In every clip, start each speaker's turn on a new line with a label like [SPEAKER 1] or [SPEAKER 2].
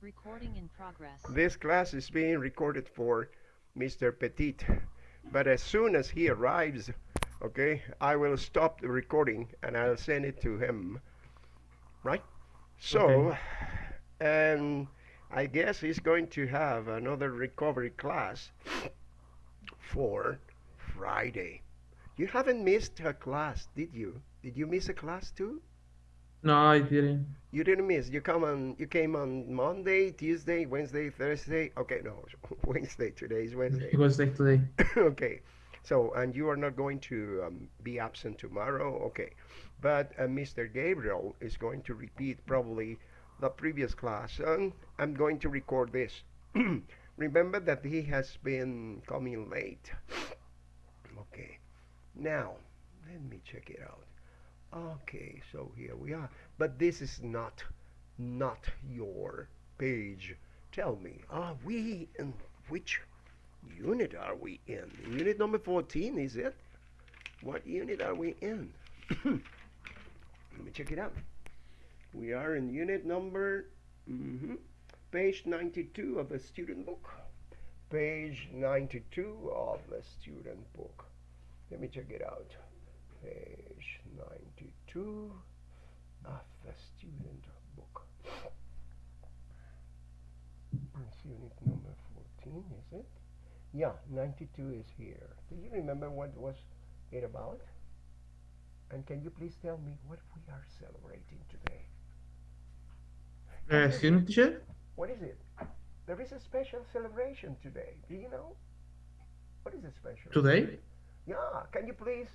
[SPEAKER 1] Recording in progress.
[SPEAKER 2] This class is being recorded for Mr. Petit. But as soon as he arrives, okay, I will stop the recording and I'll send it to him. Right? So,
[SPEAKER 3] Okay.
[SPEAKER 2] and I guess he's going to have another recovery class for Friday. You haven't missed a class, did you? Did you miss a class too?
[SPEAKER 3] No, I didn't.
[SPEAKER 2] You didn't miss. You come on. You came on Monday, Tuesday, Wednesday, Thursday. Okay, no, Wednesday. Today is Wednesday.
[SPEAKER 3] Like today.
[SPEAKER 2] okay, so and you are not going to um, be absent tomorrow. Okay, but uh, Mr. Gabriel is going to repeat probably the previous class, and I'm going to record this. Remember that he has been coming late. Okay, now let me check it out. Okay, so here we are. But this is not not your page. Tell me, are we in which unit are we in? Unit number 14, is it? What unit are we in? Let me check it out. We are in unit number mhm, page 92 of the student book. Page 92 of the student book. Let me check it out. Page 92 of the student book. It's unit number 14, is it? Yeah, 92 is here. Do you remember what was it about? And can you please tell me what we are celebrating today?
[SPEAKER 3] Uh, student teacher?
[SPEAKER 2] What is it? There is a special celebration today. Do you know? What is it special?
[SPEAKER 3] Today?
[SPEAKER 2] Yeah, can you please,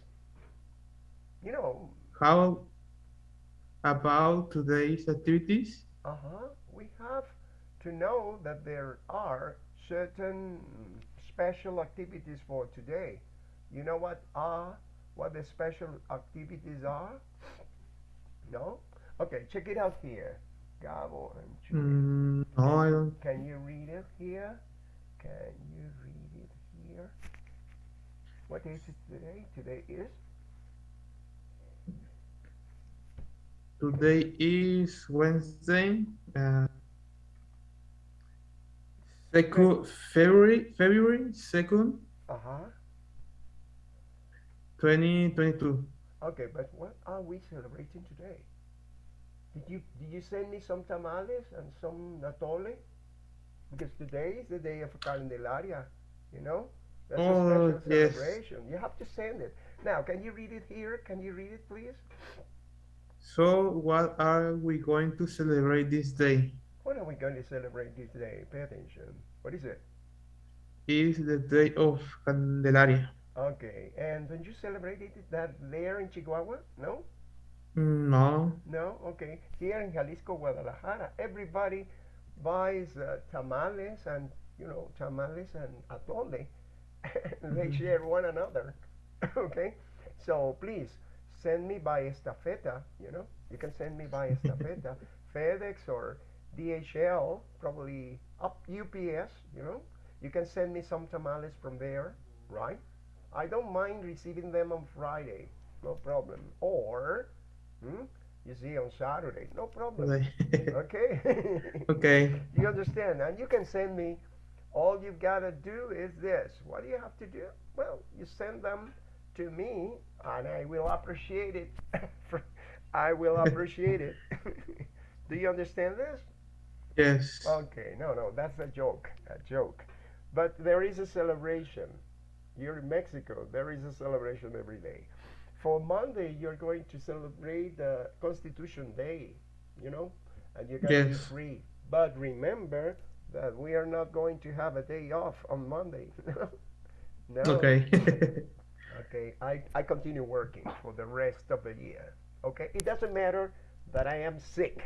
[SPEAKER 2] you know,
[SPEAKER 3] How about today's activities?
[SPEAKER 2] uh-huh, we have to know that there are certain special activities for today. You know what are, what the special activities are? No? Okay, check it out here. Gabo and Julie.
[SPEAKER 3] Mm, no, I don't.
[SPEAKER 2] Can you read it here? Can you read it here? What is it today? Today is
[SPEAKER 3] Today is Wednesday. Uh, second February February second,
[SPEAKER 2] uh-huh.
[SPEAKER 3] twenty twenty two.
[SPEAKER 2] Okay, but what are we celebrating today? Did you did you send me some tamales and some atole? Because today is the day of Candelaria, you know? That's
[SPEAKER 3] Oh,
[SPEAKER 2] a special
[SPEAKER 3] yes.
[SPEAKER 2] celebration. You have to send it. Now, can you read it here? Can you read it, please?
[SPEAKER 3] So, what are we going to celebrate this day?
[SPEAKER 2] What are we going to celebrate this day? Pay attention. What is it?
[SPEAKER 3] It's the day of Candelaria.
[SPEAKER 2] Okay, and don't you celebrate it that there in Chihuahua? No?
[SPEAKER 3] Mm, No.
[SPEAKER 2] No? Okay. Here in Jalisco, Guadalajara, everybody buys uh, tamales and, you know, tamales and atole. they
[SPEAKER 3] Mhm.
[SPEAKER 2] share one another. okay? So please send me by estafeta, you know? You can send me by estafeta, FedEx or DHL, probably up UPS, you know? You can send me some tamales from there, right? I don't mind receiving them on Friday, no problem. Or, hmm, you see, on Saturday, no problem. Okay?
[SPEAKER 3] okay.
[SPEAKER 2] you understand? And you can send me, all you've got to do is this. What do you have to do? Well, you send them to me, and I will appreciate it. I will appreciate it. do you understand this?
[SPEAKER 3] Yes.
[SPEAKER 2] Okay, no, no, that's a joke, a joke. But there is a celebration. You're in Mexico. There is a celebration every day. For Monday, you're going to celebrate the Constitution Day, you know, and you're going to be free. But remember that we are not going to have a day off on Monday. no.
[SPEAKER 3] Okay.
[SPEAKER 2] Okay, I, I continue working for the rest of the year. Okay, it doesn't matter that I am sick.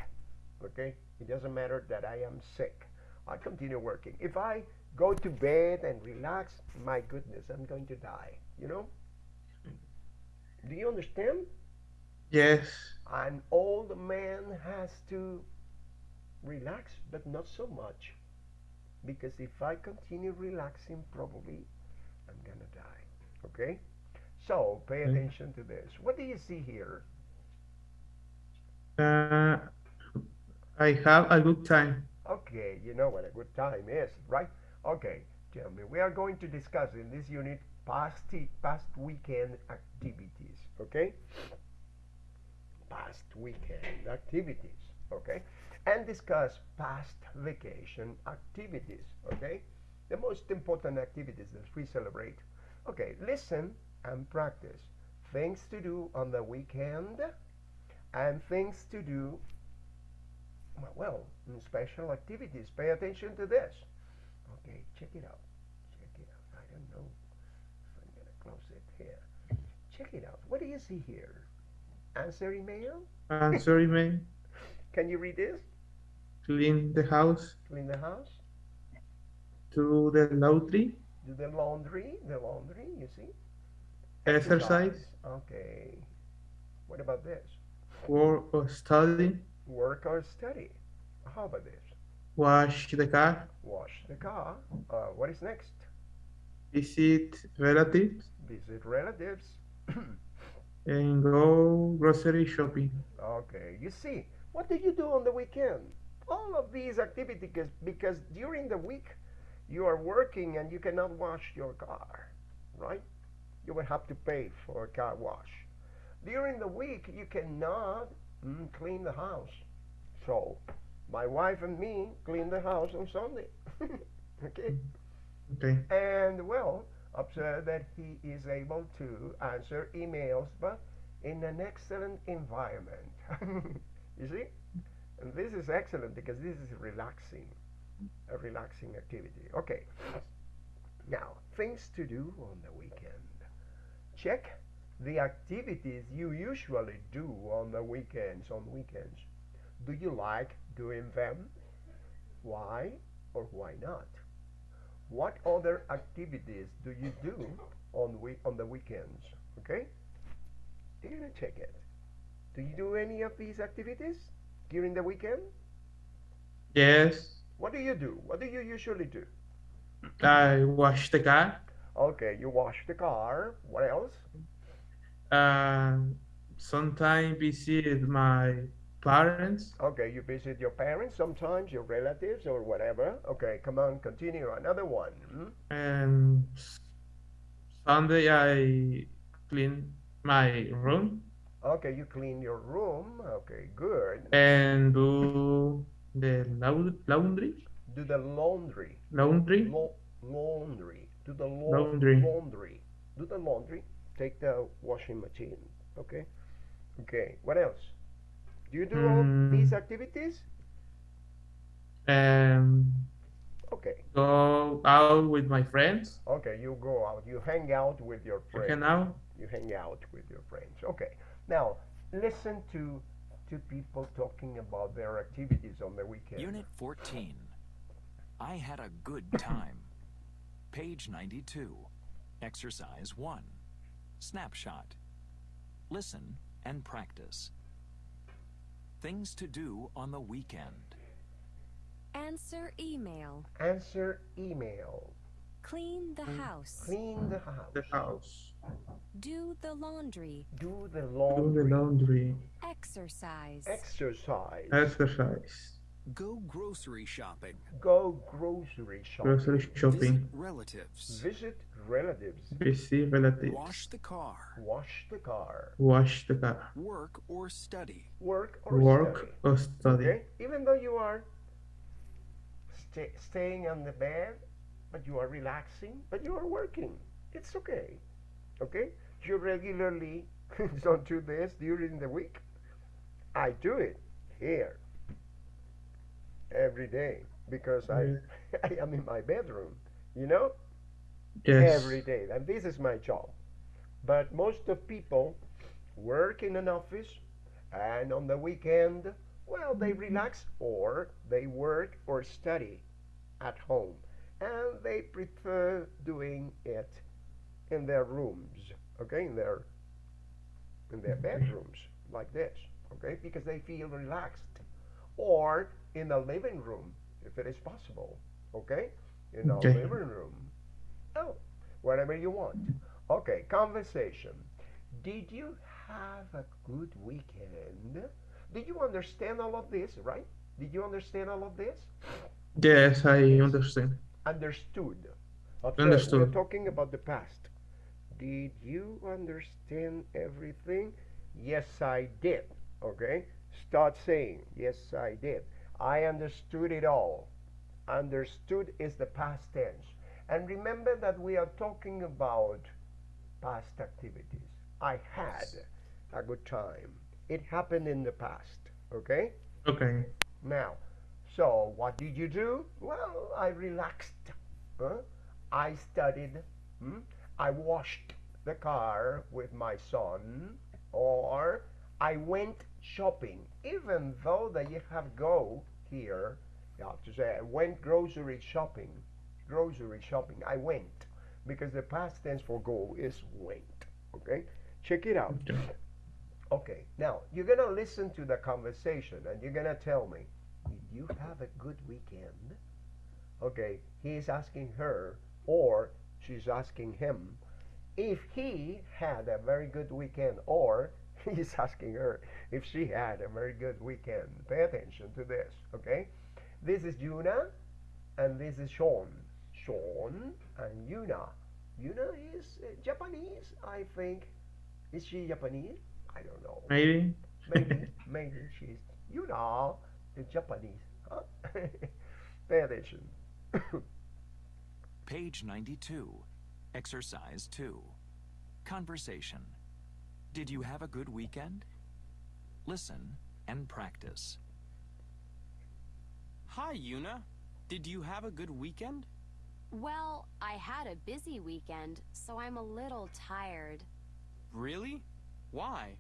[SPEAKER 2] Okay, it doesn't matter that I am sick. I continue working. If I go to bed and relax, my goodness, I'm going to die. You know? Do you understand?
[SPEAKER 3] yes.
[SPEAKER 2] An old man has to relax, but not so much. Because if I continue relaxing, probably I'm gonna die. Okay? So pay
[SPEAKER 3] Okay.
[SPEAKER 2] attention to this. What do you see here?
[SPEAKER 3] Uh, I have a good time.
[SPEAKER 2] Okay. Okay, you know what a good time is, right? Okay, tell me, we are going to discuss in this unit past, past weekend activities, okay? Past weekend activities, okay? And discuss past vacation activities, okay? The most important activities that we celebrate. Okay, listen and practice. Things to do on the weekend and things to do well, in special activities. Pay attention to this. Okay, check it out. Check it out. I don't know if I'm going to close it here. Check it out. What do you see here? Answer email?
[SPEAKER 3] Answer email.
[SPEAKER 2] Can you read this?
[SPEAKER 3] Clean the house.
[SPEAKER 2] Clean the house?
[SPEAKER 3] Do the laundry.
[SPEAKER 2] Do the laundry? The laundry, you see?
[SPEAKER 3] Exercise.
[SPEAKER 2] Okay. What about this?
[SPEAKER 3] Work or study.
[SPEAKER 2] Work or study. How about this?
[SPEAKER 3] Wash the car.
[SPEAKER 2] Wash the car. Uh, what is next?
[SPEAKER 3] Visit relatives.
[SPEAKER 2] Visit relatives.
[SPEAKER 3] and go grocery shopping.
[SPEAKER 2] Okay, you see, what do you do on the weekend? All of these activities, because, because during the week you are working and you cannot wash your car, right? You will have to pay for a car wash. During the week you cannot mm, clean the house. So, my wife and me clean the house on Sunday. okay?
[SPEAKER 3] Okay.
[SPEAKER 2] And well, observe that he is able to answer emails, but in an excellent environment. you see? And this is excellent because this is relaxing, a relaxing activity. Okay. Now, things to do on the weekend. Check the activities you usually do on the weekends. On weekends, do you like doing them? Why or why not? What other activities do you do on week on the weekends? Okay, you're gonna check it. Do you do any of these activities during the weekend?
[SPEAKER 3] Yes.
[SPEAKER 2] What do you do? What do you usually do?
[SPEAKER 3] I wash the car.
[SPEAKER 2] Okay, you wash the car. What else?
[SPEAKER 3] Uh, sometimes visit my parents.
[SPEAKER 2] Okay, you visit your parents sometimes, your relatives or whatever. Okay, come on, continue. Another one. Hmm?
[SPEAKER 3] And Sunday I clean my room
[SPEAKER 2] Okay, you clean your room. Okay, good.
[SPEAKER 3] and do the lau- laundry.
[SPEAKER 2] Do the laundry.
[SPEAKER 3] Laundry.
[SPEAKER 2] Lo- laundry. Do the
[SPEAKER 3] Laundry.
[SPEAKER 2] laundry. Do the laundry. Take the washing machine. Okay. Okay. What else? Do you do all
[SPEAKER 3] Mm.
[SPEAKER 2] these activities?
[SPEAKER 3] And
[SPEAKER 2] Okay.
[SPEAKER 3] go out with my friends.
[SPEAKER 2] Okay. You go out. You hang out with your
[SPEAKER 3] Okay,
[SPEAKER 2] friends.
[SPEAKER 3] now.
[SPEAKER 2] You hang out with your friends. Okay. Now listen to to people talking about their activities on the weekend.
[SPEAKER 1] Unit 14. I had a good time. Page 92. Exercise 1. Snapshot. Listen and practice. Things to do on the weekend.
[SPEAKER 4] Answer email.
[SPEAKER 2] Answer email.
[SPEAKER 4] Clean the house.
[SPEAKER 2] Clean the house.
[SPEAKER 3] The house.
[SPEAKER 4] Do the laundry.
[SPEAKER 2] Do the
[SPEAKER 3] Do the
[SPEAKER 2] laundry.
[SPEAKER 3] laundry.
[SPEAKER 4] Exercise.
[SPEAKER 2] Exercise.
[SPEAKER 3] Exercise.
[SPEAKER 5] Go grocery shopping.
[SPEAKER 2] Go grocery shopping.
[SPEAKER 3] Grocery shopping.
[SPEAKER 5] Visit relatives.
[SPEAKER 2] Visit relatives.
[SPEAKER 3] Visit relatives.
[SPEAKER 5] Wash the car.
[SPEAKER 2] Wash the car.
[SPEAKER 3] Wash the car.
[SPEAKER 5] Work or study.
[SPEAKER 2] Work or
[SPEAKER 3] Work
[SPEAKER 2] study.
[SPEAKER 3] or study.
[SPEAKER 2] Okay? Even though you are sta staying on the bed, but you are relaxing, but you are working. It's okay. Okay? You regularly don't do this during the week. I do it here every day because I, mm-hmm. I am in my bedroom, you know?
[SPEAKER 3] Yes.
[SPEAKER 2] every day. And this is my job. But most of people work in an office and on the weekend, well, they mm-hmm. relax or they work or study at home. And they prefer doing it in their rooms, okay, in their in their mm-hmm. bedrooms like this, okay, because they feel relaxed. Or in the living room, if it is possible, okay, in the
[SPEAKER 3] Okay.
[SPEAKER 2] living room. Oh, whatever you want. Okay, conversation. Did you have a good weekend? Did you understand all of this, right? Did you understand all of this?
[SPEAKER 3] Yes, I understand.
[SPEAKER 2] Understood. Observe,
[SPEAKER 3] Understood.
[SPEAKER 2] We're talking about the past. Did you understand everything? Yes, I did. Okay? Start saying, Yes, I did. I understood it all. Understood is the past tense. And remember that we are talking about past activities. I had a good time. It happened in the past. Okay?
[SPEAKER 3] Okay.
[SPEAKER 2] Now, so what did you do? Well, I relaxed. Huh? I studied. Hmm? I washed the car with my son. Or I went shopping. Even though that you have go here, you have to say I went grocery shopping. Grocery shopping. I went. Because the past tense for go is went. Okay? Check it out.
[SPEAKER 3] Okay.
[SPEAKER 2] Okay, now you're gonna listen to the conversation and you're gonna tell me, did you have a good weekend? Okay, he's asking her or she's asking him if he had a very good weekend or he's asking her if she had a very good weekend. Pay attention to this, okay? This is Yuna and this is Sean. Sean and Yuna. Yuna is uh, Japanese, I think. Is she Japanese? I don't know.
[SPEAKER 3] Maybe.
[SPEAKER 2] Maybe, maybe she's, you know, the Japanese. Huh? Pay attention.
[SPEAKER 1] Page 92. Exercise 2. Conversation. Did you have a good weekend? Listen and practice.
[SPEAKER 6] Hi, Yuna. Did you have a good weekend?
[SPEAKER 7] Well, I had a busy weekend, so I'm a little tired.
[SPEAKER 6] Really? Why?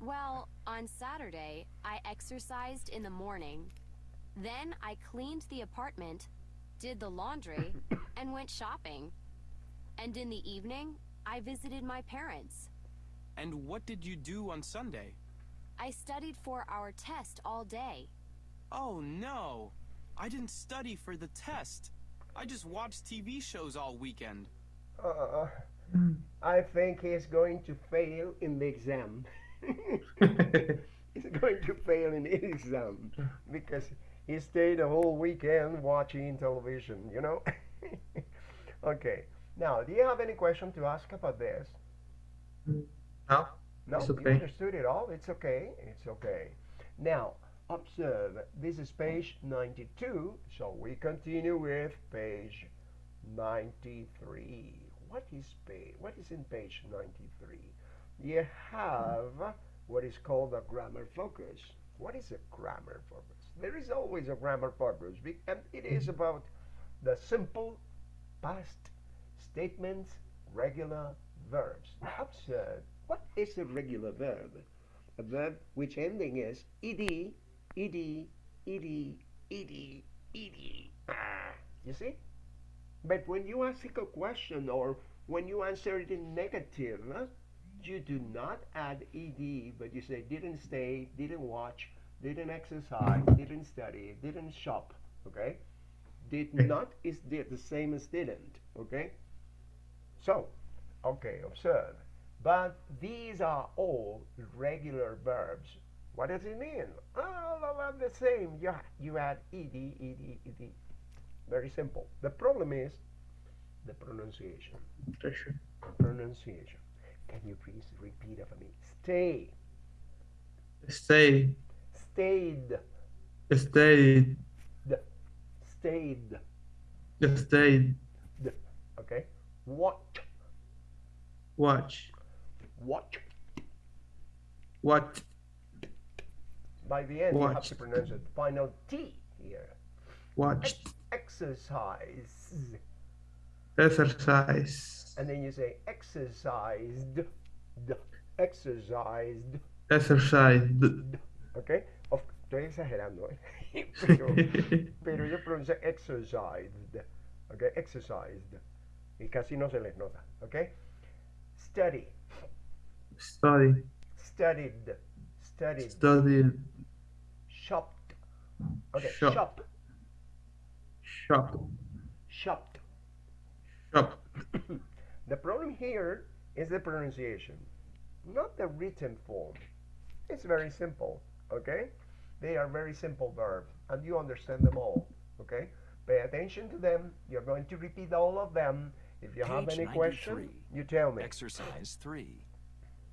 [SPEAKER 7] Well, on Saturday, I exercised in the morning. Then I cleaned the apartment, did the laundry, and went shopping. And in the evening, I visited my parents.
[SPEAKER 6] And what did you do on Sunday?
[SPEAKER 7] I studied for our test all day.
[SPEAKER 6] Oh no! I didn't study for the test. I just watched TV shows all weekend.
[SPEAKER 2] Uh, I think he's going to fail in the exam. he's going to fail in the exam because he stayed the whole weekend watching television, you know? okay. Now, do you have any question to ask about this?
[SPEAKER 3] No.
[SPEAKER 2] No,
[SPEAKER 3] It's
[SPEAKER 2] you understood it all. It's okay. It's okay. Now, observe. This is page 92. So we continue with page 93. What is page? What is in page 93? You have what is called a grammar focus. What is a grammar focus? There is always a grammar focus, and it is mm-hmm. about the simple past statements, regular verbs. Observe. What is a regular verb? A verb which ending is ed, ed, ed, ed, ed. Ah, you see? But when you ask a question or when you answer it in negative, huh, you do not add ed, but you say didn't stay, didn't watch, didn't exercise, didn't study, didn't shop. Okay? Did not is did the same as didn't. Okay? So, okay, observe. But these are all regular verbs. What does it mean? All of them the same. You, you add ed, ed, ed. Very simple. The problem is the pronunciation.
[SPEAKER 3] Sure.
[SPEAKER 2] Pronunciation. Can you please repeat after me? Stay.
[SPEAKER 3] Stay.
[SPEAKER 2] Stayed.
[SPEAKER 3] Stayed.
[SPEAKER 2] Stayed.
[SPEAKER 3] Stayed.
[SPEAKER 2] Okay? What?
[SPEAKER 3] Watch.
[SPEAKER 2] What?
[SPEAKER 3] What?
[SPEAKER 2] By the end, you have to pronounce it. Final T here.
[SPEAKER 3] Watch.
[SPEAKER 2] Exercise.
[SPEAKER 3] Exercise.
[SPEAKER 2] And then you say exercised. D. Exercised. Okay? Of, estoy exagerando, ¿eh? pero, pero yo pronuncio exercised. Okay? Exercised. Y casi no se les nota. Okay? Study.
[SPEAKER 3] Study.
[SPEAKER 2] Studied. Studied.
[SPEAKER 3] Study.
[SPEAKER 2] Shopped. Okay.
[SPEAKER 3] Shop.
[SPEAKER 2] Shop.
[SPEAKER 3] Shop.
[SPEAKER 2] Shopped.
[SPEAKER 3] Shop.
[SPEAKER 2] The problem here is the pronunciation, not the written form. It's very simple, okay? They are very simple verbs, and you understand them all, okay? Pay attention to them. You're going to repeat all of them. If you have any question, you tell me.
[SPEAKER 1] Exercise 3.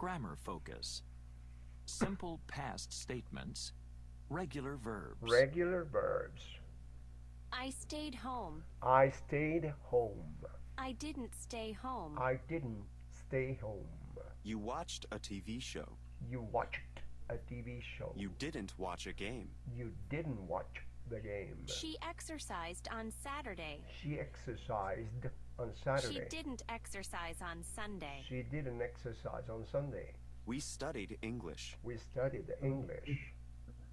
[SPEAKER 1] Grammar focus. Simple past statements. Regular verbs.
[SPEAKER 2] Regular verbs.
[SPEAKER 7] I stayed home.
[SPEAKER 2] I stayed home.
[SPEAKER 7] I didn't stay home.
[SPEAKER 2] I didn't stay home.
[SPEAKER 8] You watched a TV show.
[SPEAKER 2] You watched a TV show.
[SPEAKER 8] You didn't watch a game.
[SPEAKER 2] You didn't watch the game.
[SPEAKER 7] She exercised on Saturday.
[SPEAKER 2] She exercised on
[SPEAKER 7] She didn't exercise on Sunday.
[SPEAKER 2] She didn't exercise on Sunday.
[SPEAKER 8] We studied English.
[SPEAKER 2] We studied English.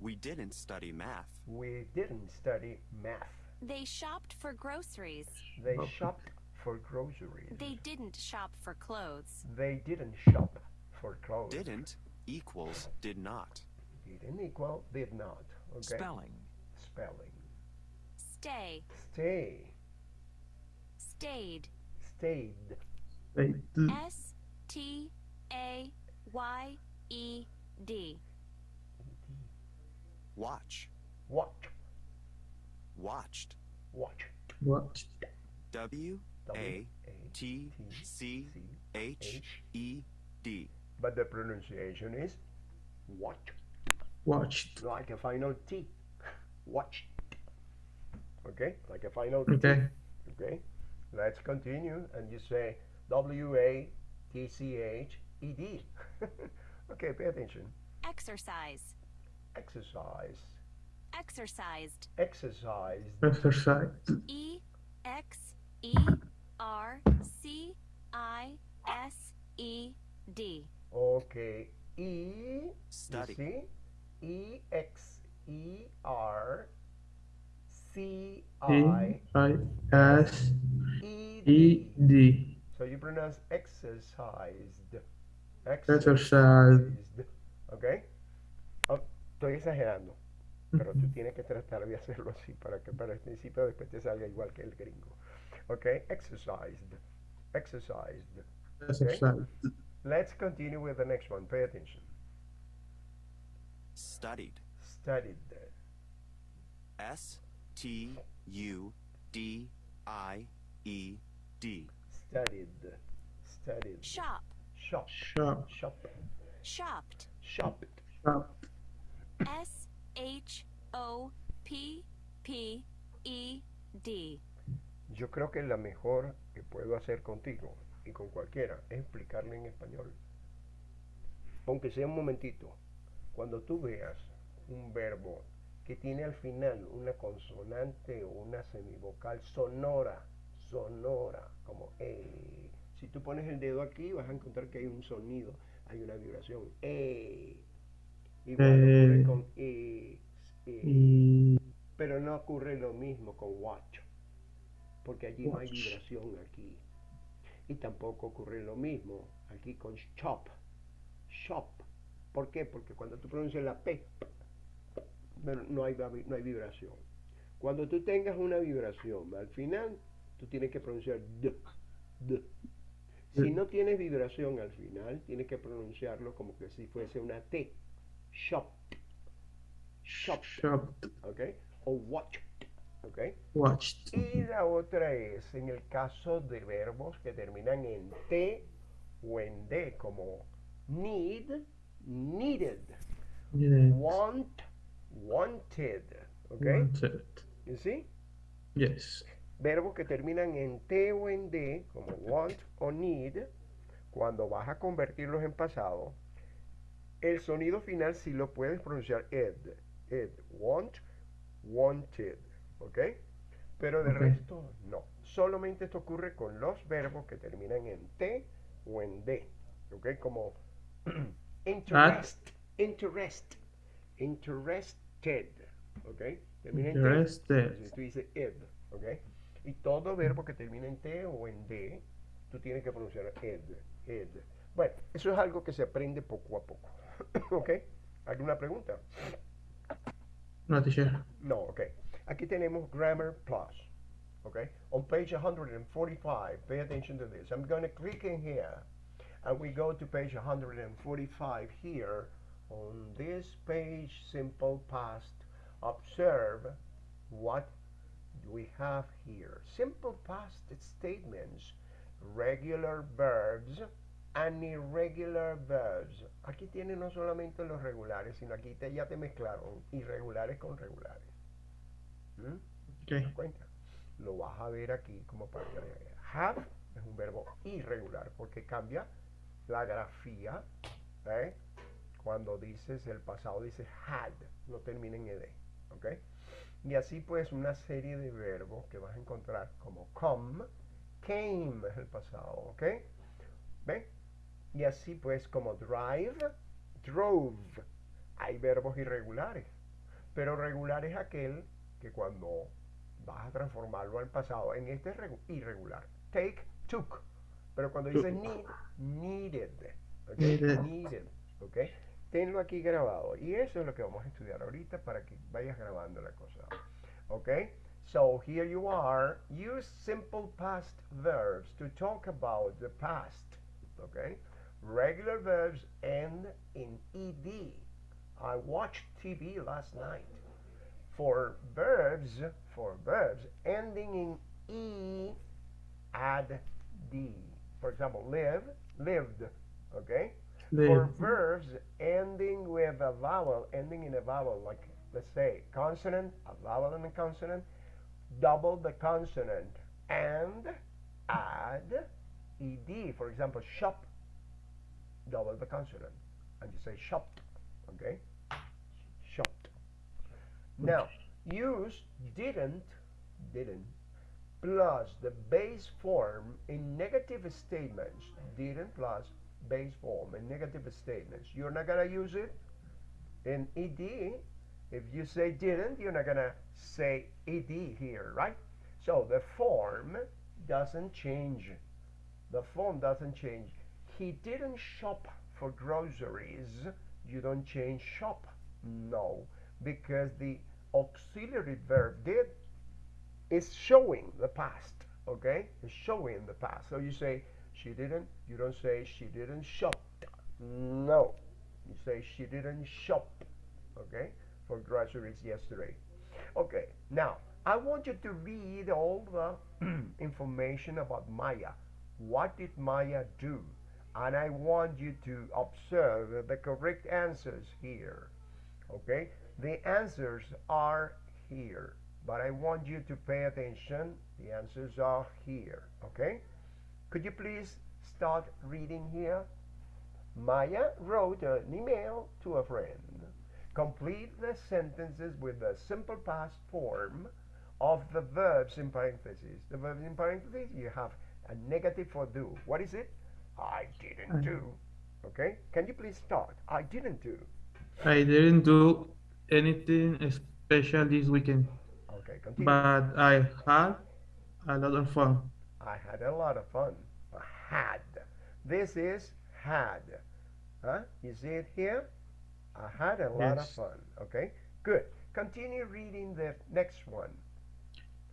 [SPEAKER 8] We didn't study math.
[SPEAKER 2] We didn't study math.
[SPEAKER 7] They shopped for groceries.
[SPEAKER 2] They
[SPEAKER 3] Okay.
[SPEAKER 2] shopped for groceries.
[SPEAKER 7] They didn't shop for clothes.
[SPEAKER 2] They didn't shop for clothes.
[SPEAKER 8] Didn't equals did not.
[SPEAKER 2] Didn't equal did not. Okay.
[SPEAKER 1] Spelling.
[SPEAKER 2] Spelling.
[SPEAKER 7] Stay.
[SPEAKER 2] Stay.
[SPEAKER 7] Stayed.
[SPEAKER 2] Stayed.
[SPEAKER 3] Wait,
[SPEAKER 7] S T A Y E D.
[SPEAKER 8] Watch.
[SPEAKER 2] Watch.
[SPEAKER 8] Watched.
[SPEAKER 2] Watch.
[SPEAKER 3] what?
[SPEAKER 8] W A
[SPEAKER 2] A
[SPEAKER 8] T C H E D.
[SPEAKER 2] But the pronunciation is watch.
[SPEAKER 3] Watched.
[SPEAKER 2] Like a final T. Watch. Okay? Like a final T.
[SPEAKER 3] Okay.
[SPEAKER 2] Okay? Let's continue. And you say W A T C H E D. okay, pay attention.
[SPEAKER 7] Exercise.
[SPEAKER 2] Exercise.
[SPEAKER 7] Exercised.
[SPEAKER 2] Exercised.
[SPEAKER 3] Exercise.
[SPEAKER 7] E X E R C I S E D.
[SPEAKER 2] Okay. E.
[SPEAKER 8] Study.
[SPEAKER 2] E X E R C I
[SPEAKER 3] I S
[SPEAKER 2] E
[SPEAKER 3] E
[SPEAKER 2] D.
[SPEAKER 3] D.
[SPEAKER 2] So you pronounce exercised.
[SPEAKER 3] Exercised.
[SPEAKER 2] ¿Ok? Oh, estoy exagerando, pero tú tienes que tratar de hacerlo así para que para el principio después te salga igual que el gringo. ¿Ok? Exercised. Exercised.
[SPEAKER 3] Exercise.
[SPEAKER 2] Let's continue with the next one. Pay attention.
[SPEAKER 8] Studied.
[SPEAKER 2] Studied.
[SPEAKER 8] S T U D I E D.
[SPEAKER 2] Studied. Studied.
[SPEAKER 7] Shop.
[SPEAKER 2] Shop.
[SPEAKER 3] Shop.
[SPEAKER 2] Shop.
[SPEAKER 7] Shopped.
[SPEAKER 2] Shopped.
[SPEAKER 3] Shop.
[SPEAKER 7] S H O P P E D.
[SPEAKER 2] Yo creo que la mejor que puedo hacer contigo y con cualquiera es explicarle en español. Aunque sea un momentito. Cuando tú veas un verbo que tiene al final una consonante o una semivocal sonora, sonora, como E. Si tú pones el dedo aquí vas a encontrar que hay un sonido, hay una vibración. E. Igual ocurre
[SPEAKER 3] Eh.
[SPEAKER 2] con E. E.
[SPEAKER 3] Y
[SPEAKER 2] Pero no ocurre lo mismo con watch, porque allí no hay vibración aquí. Y tampoco ocurre lo mismo aquí con shop. Shop. ¿Por qué? Porque cuando tú pronuncias la P, no, no hay, no hay vibración. Cuando tú tengas una vibración al final, tú tienes que pronunciar D. D. Si no tienes vibración al final, tienes que pronunciarlo como que si fuese una T. Shop. Shop. ¿ok? O watched, ¿ok?
[SPEAKER 3] Watched.
[SPEAKER 2] Y la otra es en el caso de verbos que terminan en T o en D, como need, needed,
[SPEAKER 3] Yes.
[SPEAKER 2] want, wanted, ¿ok?
[SPEAKER 3] Wanted.
[SPEAKER 2] You see?
[SPEAKER 3] Yes.
[SPEAKER 2] Verbos que terminan en T o en D, como want o need, cuando vas a convertirlos en pasado, el sonido final sí lo puedes pronunciar ed, ed, want, wanted, ¿ok? Pero de
[SPEAKER 3] Ok.
[SPEAKER 2] resto no. Solamente esto ocurre con los verbos que terminan en T o en D, ¿ok? Como interest, interest, interested, ¿ok? Termina en T.
[SPEAKER 3] Interested.
[SPEAKER 2] Tú dices ed, ¿ok? Y todo verbo que termina en T o en D, tú tienes que pronunciar ed, ed. Bueno, eso es algo que se aprende poco a poco, ¿ok? ¿Alguna pregunta?
[SPEAKER 3] No, teacher.
[SPEAKER 2] No, ok. Aquí tenemos Grammar Plus, ¿ok? On page 145, pay attention to this. I'm going to click in here, and we go to page 145 here. On this page, simple past, observe what we have here simple past statements, regular verbs, and irregular verbs. Aquí tienen no solamente los regulares, sino aquí te, ya te mezclaron irregulares con regulares. ¿Mm? ¿Te
[SPEAKER 3] Okay.
[SPEAKER 2] das cuenta? Lo vas a ver aquí como que veas. Have es un verbo irregular porque cambia la grafía. ¿eh? Cuando dices el pasado, dices had, no termina en ed. ¿ok? Y así pues una serie de verbos que vas a encontrar como come, came es el pasado. ¿ok? ¿Ven? Y así pues como drive, drove. Hay verbos irregulares. Pero regular es aquel que cuando vas a transformarlo al pasado, en este es regu- irregular. Take, took. Pero cuando dices need, needed. ¿ok?
[SPEAKER 3] Needed.
[SPEAKER 2] Needed. Tenlo aquí grabado. Y eso es lo que vamos a estudiar ahorita para que vayas grabando la cosa. ¿Ok? So here you are. Use simple past verbs to talk about the past. ¿Ok? Regular verbs end in ed. I watched TV last night. For verbs, for verbs ending in e, add d. For example, live, lived. Okay. For verbs ending with a vowel, ending in a vowel, like let's say consonant, a vowel and a consonant, double the consonant and add ed. For example, shop, double the consonant, and you say shop, Okay, shopped. Now use didn't, didn't plus the base form in negative statements. Didn't plus base form in negative statements. You're not gonna use it in ed. If you say didn't, you're not gonna say ed here, right? So the form doesn't change. The form doesn't change. He didn't shop for groceries. You don't change shop. No, because the auxiliary verb did is showing the past. Okay, it's showing the past. So you say she didn't. You don't say she didn't shop. No, you say she didn't shop. Okay, for groceries yesterday. Okay, now I want you to read all the information about Maya. What did Maya do? And I want you to observe the correct answers here. Okay, the answers are here, but I want you to pay attention. The answers are here. Okay, could you please start reading here? Maya wrote an email to a friend. Complete the sentences with the simple past form of the verbs in parentheses. The verbs in parentheses, you have a negative for do. What is it? I didn't do. Okay? Can you please start? I didn't do.
[SPEAKER 3] I didn't do anything special this weekend,
[SPEAKER 2] Okay, continue.
[SPEAKER 3] but I had a lot of fun.
[SPEAKER 2] I had a lot of fun. Had. This is had. Huh? You see it here? I had a lot of fun. Okay? Good. Continue reading the next one.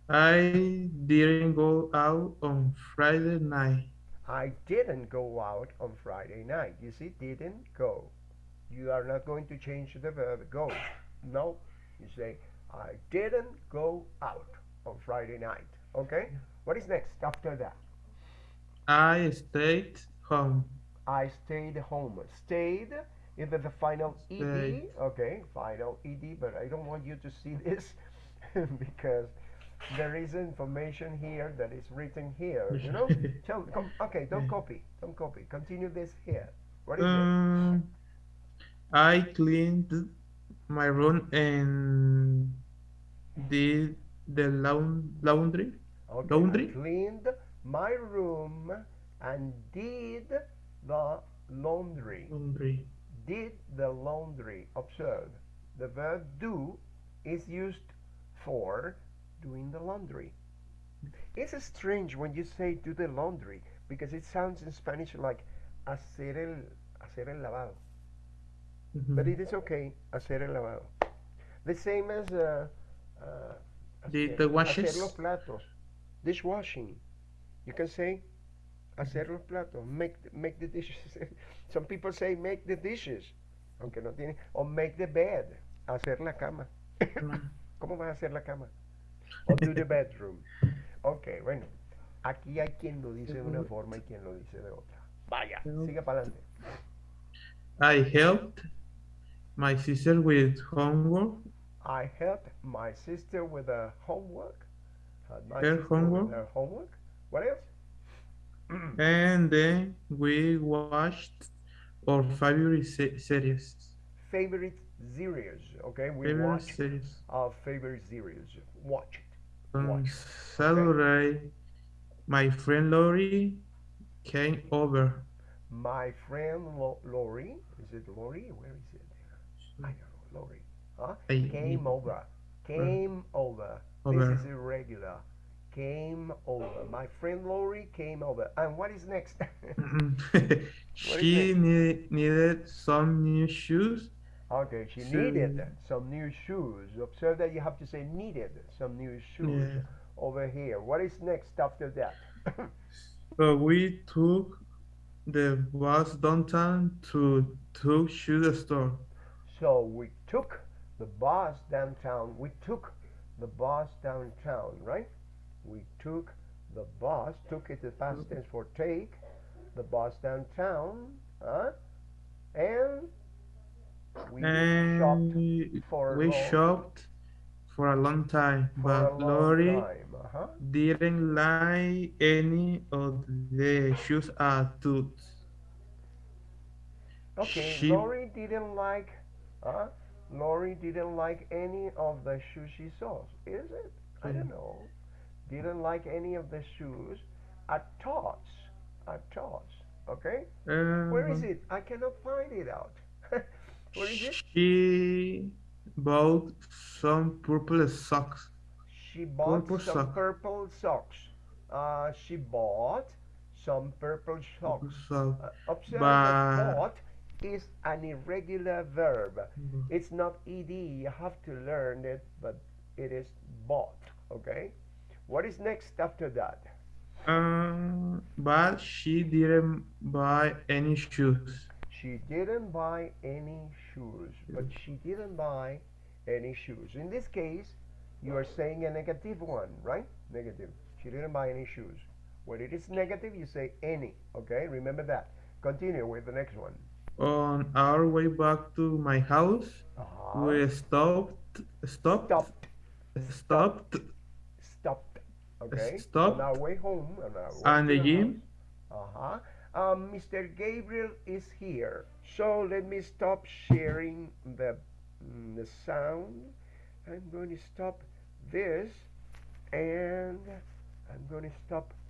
[SPEAKER 3] I didn't go out on Friday night.
[SPEAKER 2] I didn't go out on Friday night. You see, didn't go. You are not going to change the verb go. No. You say, I didn't go out on Friday night. Okay? What is next after that?
[SPEAKER 3] I stayed home.
[SPEAKER 2] I stayed home. Stayed is the final ed. Okay, final ed. But I don't want you to see this because there is information here that is written here. You know. Tell, com- okay, don't copy. Don't copy. Continue this here. What is it?
[SPEAKER 3] Um, I cleaned my room and did the laun- laundry.
[SPEAKER 2] Okay,
[SPEAKER 3] laundry?
[SPEAKER 2] I cleaned my room and did the laundry.
[SPEAKER 3] Laundry.
[SPEAKER 2] Did the laundry. Observe. The verb do is used for doing the laundry. It's strange when you say do the laundry because it sounds in Spanish like hacer el, hacer el lavado.
[SPEAKER 3] Mhm.
[SPEAKER 2] But it is okay, hacer el lavado. The same as uh, uh,
[SPEAKER 3] The- the washes?
[SPEAKER 2] hacer los platos. Dishwashing. You can say hacer los platos, make the, make the dishes. Some people say make the dishes, aunque no tiene, or make the bed, hacer la cama. ¿Cómo vas a hacer la cama? or to the bedroom. Ok, bueno. Aquí hay quien lo dice de una forma y quien lo dice de otra. Vaya, sigue para adelante.
[SPEAKER 3] I helped my sister with homework.
[SPEAKER 2] I helped my sister with her homework. Helped
[SPEAKER 3] Her
[SPEAKER 2] sister with
[SPEAKER 3] homework.
[SPEAKER 2] her homework. What else?
[SPEAKER 3] And then we watched our favorite se- series.
[SPEAKER 2] Favorite series. Okay, we
[SPEAKER 3] Favorite
[SPEAKER 2] watch
[SPEAKER 3] series.
[SPEAKER 2] our favorite series. Watch it. Watch.
[SPEAKER 3] Saturday, my friend Lori came over.
[SPEAKER 2] My friend Lo- Lori, is it Lori? Where is it? I don't know, Lori. Huh?
[SPEAKER 3] I-
[SPEAKER 2] Came over. Came over.
[SPEAKER 3] Over.
[SPEAKER 2] This is irregular. Came over. My friend Lori came over. And what is next? Mm-hmm.
[SPEAKER 3] she need, needed some new shoes.
[SPEAKER 2] okay, she
[SPEAKER 3] Shoes.
[SPEAKER 2] needed some new shoes. Observe that you have to say needed some new shoes
[SPEAKER 3] Yeah.
[SPEAKER 2] over here. What is next after that?
[SPEAKER 3] So we took the bus downtown to to shoe store.
[SPEAKER 2] So we took the bus downtown. We took the bus downtown, right? We took the bus, took it the past tense for take, the bus downtown, huh? And we
[SPEAKER 3] And
[SPEAKER 2] shopped for a
[SPEAKER 3] we
[SPEAKER 2] long-
[SPEAKER 3] shopped for a long time, but Lori
[SPEAKER 2] uh-huh.
[SPEAKER 3] didn't like any of the shoes I took.
[SPEAKER 2] Okay,
[SPEAKER 3] She-
[SPEAKER 2] Lori didn't like, huh? Lori didn't like any of the shoes she saw. Is it? I don't
[SPEAKER 3] Mm.
[SPEAKER 2] know. Didn't like any of the shoes at Tots. At Tots. Okay? Where is
[SPEAKER 3] Uh,
[SPEAKER 2] it? I cannot find it out. Where is it?
[SPEAKER 3] She bought some purple socks.
[SPEAKER 2] She bought
[SPEAKER 3] Purple
[SPEAKER 2] some
[SPEAKER 3] sock.
[SPEAKER 2] purple socks. Uh, she bought some purple socks.
[SPEAKER 3] So,
[SPEAKER 2] Uh, observe
[SPEAKER 3] But-
[SPEAKER 2] that bought is an irregular verb. It's not ed. You have to learn it, but it is bought. Okay. What is next after that?
[SPEAKER 3] uh, but she didn't buy any shoes.
[SPEAKER 2] She didn't buy any shoes, but she didn't buy any shoes. In this case, you are saying a negative one, right? Negative. She didn't buy any shoes. When it is negative, you say any. Okay. Remember that. Continue with the next one.
[SPEAKER 3] On our way back to my house,
[SPEAKER 2] Uh-huh.
[SPEAKER 3] we stopped, stopped,
[SPEAKER 2] Stopped.
[SPEAKER 3] stopped,
[SPEAKER 2] Stopped. Okay.
[SPEAKER 3] stop
[SPEAKER 2] On our way home. On our way
[SPEAKER 3] and
[SPEAKER 2] the
[SPEAKER 3] gym.
[SPEAKER 2] Uh-huh. Um, Mr. Gabriel is here. So let me stop sharing the, mm, the sound. I'm going to stop this and I'm going to stop